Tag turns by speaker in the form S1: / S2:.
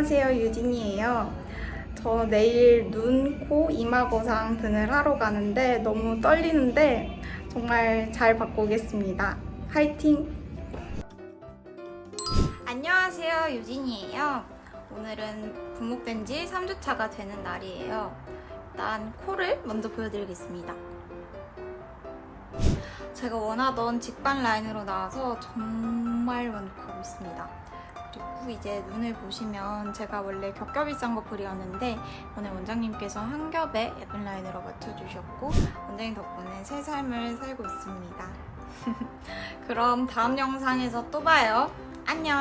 S1: 안녕하세요 유진이에요. 저 내일 눈, 코, 이마 거상 등을 하러 가는데 너무 떨리는데 정말 잘 받고 오겠습니다. 화이팅! 안녕하세요 유진이에요. 오늘은 분목된 지 3주차가 되는 날이에요. 일단 코를 먼저 보여드리겠습니다. 제가 원하던 직관 라인으로 나와서 정말 만족하고 있습니다. 그리고 이제 눈을 보시면 제가 원래 겹겹이 싼거 그리었는데 오늘 원장님께서 한 겹에 예쁜 라인으로 맞춰주셨고 원장님 덕분에 새 삶을 살고 있습니다. 그럼 다음 영상에서 또 봐요. 안녕!